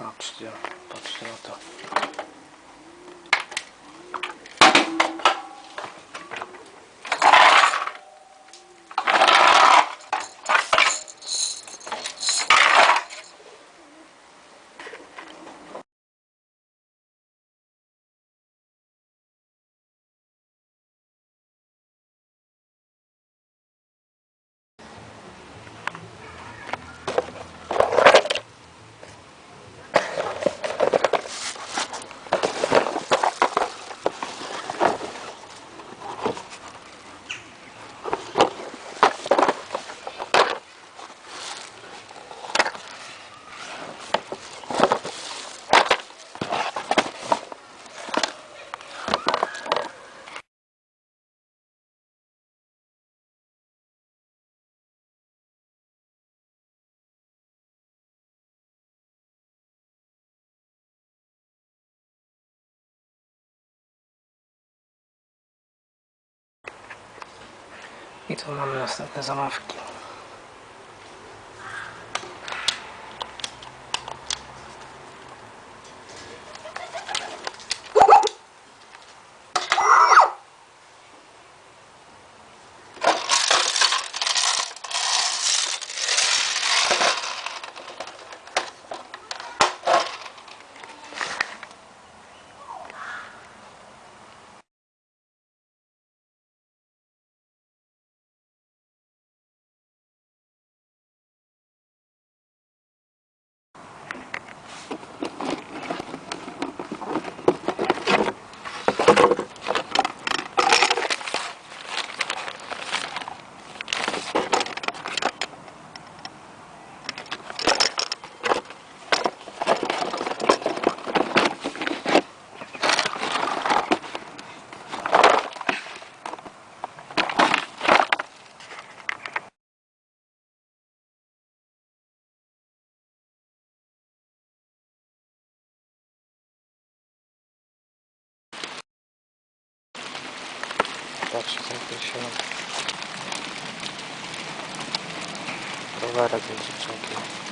Patrzcie, patrzcie na to. I tu mamy następne zamawki. Patrzcie, ten się rowerek z dziewczynki.